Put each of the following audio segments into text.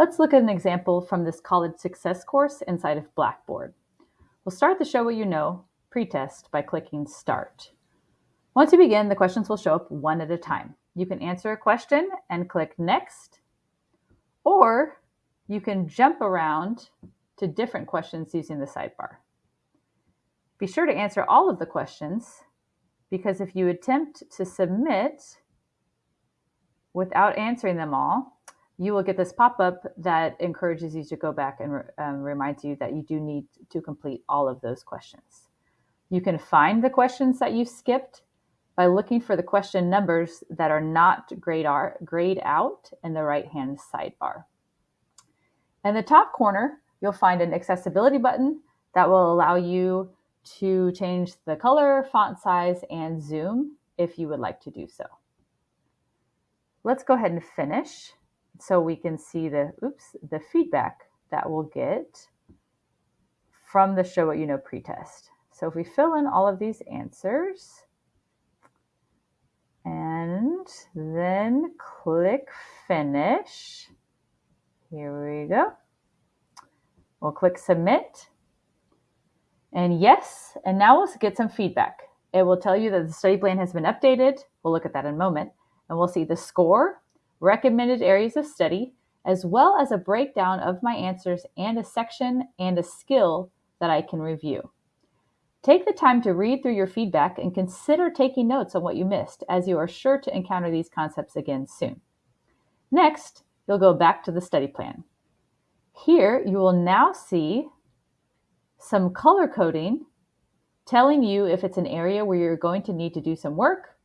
Let's look at an example from this college success course inside of Blackboard. We'll start the Show What You Know pretest by clicking Start. Once you begin, the questions will show up one at a time. You can answer a question and click Next, or you can jump around to different questions using the sidebar. Be sure to answer all of the questions because if you attempt to submit without answering them all, you will get this pop-up that encourages you to go back and um, reminds you that you do need to complete all of those questions. You can find the questions that you skipped by looking for the question numbers that are not grayed, grayed out in the right-hand sidebar. In the top corner, you'll find an accessibility button that will allow you to change the color, font size, and zoom if you would like to do so. Let's go ahead and finish so we can see the, oops, the feedback that we'll get from the Show What You Know pretest. So if we fill in all of these answers and then click Finish, here we go. We'll click Submit and yes, and now we'll get some feedback. It will tell you that the study plan has been updated. We'll look at that in a moment. And we'll see the score, recommended areas of study, as well as a breakdown of my answers and a section and a skill that I can review. Take the time to read through your feedback and consider taking notes on what you missed, as you are sure to encounter these concepts again soon. Next, you'll go back to the study plan. Here, you will now see some color coding telling you if it's an area where you're going to need to do some work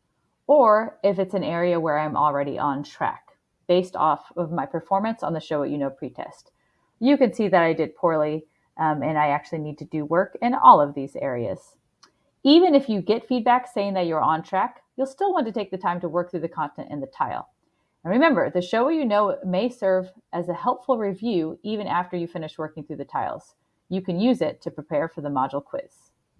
or if it's an area where I'm already on track based off of my performance on the Show What You Know pretest. You can see that I did poorly um, and I actually need to do work in all of these areas. Even if you get feedback saying that you're on track, you'll still want to take the time to work through the content in the tile. And remember, the Show What You Know may serve as a helpful review even after you finish working through the tiles. You can use it to prepare for the module quiz.